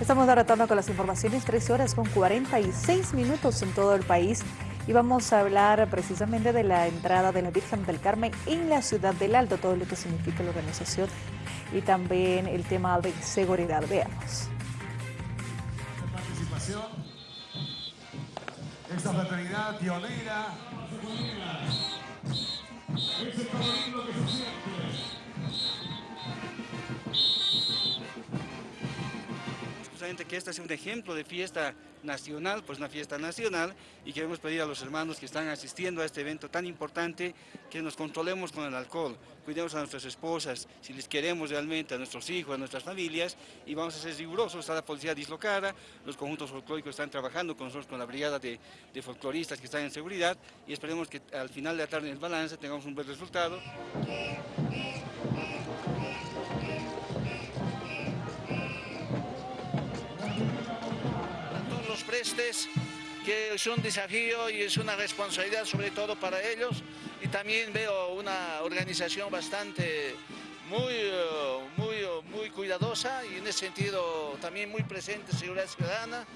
Estamos retorno con las informaciones, 13 horas con 46 minutos en todo el país y vamos a hablar precisamente de la entrada de la Virgen del Carmen en la ciudad del Alto, todo lo que significa la organización y también el tema de seguridad. Veamos. Participación, esta fraternidad pionera. Que este sea un ejemplo de fiesta nacional, pues una fiesta nacional, y queremos pedir a los hermanos que están asistiendo a este evento tan importante que nos controlemos con el alcohol, cuidemos a nuestras esposas, si les queremos realmente, a nuestros hijos, a nuestras familias, y vamos a ser rigurosos, está la policía dislocada, los conjuntos folclóricos están trabajando con nosotros, con la brigada de, de folcloristas que están en seguridad, y esperemos que al final de la tarde en el balance tengamos un buen resultado. Que es un desafío y es una responsabilidad sobre todo para ellos y también veo una organización bastante muy, muy, muy cuidadosa y en ese sentido también muy presente seguridad ciudadana.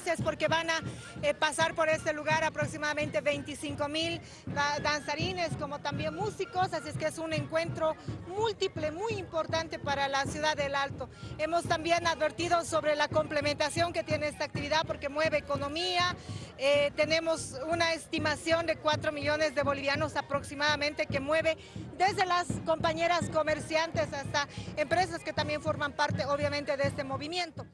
Felices porque van a eh, pasar por este lugar aproximadamente 25 mil danzarines como también músicos, así es que es un encuentro múltiple, muy importante para la ciudad del Alto. Hemos también advertido sobre la complementación que tiene esta actividad porque mueve economía, eh, tenemos una estimación de 4 millones de bolivianos aproximadamente que mueve desde las compañeras comerciantes hasta empresas que también forman parte obviamente de este movimiento.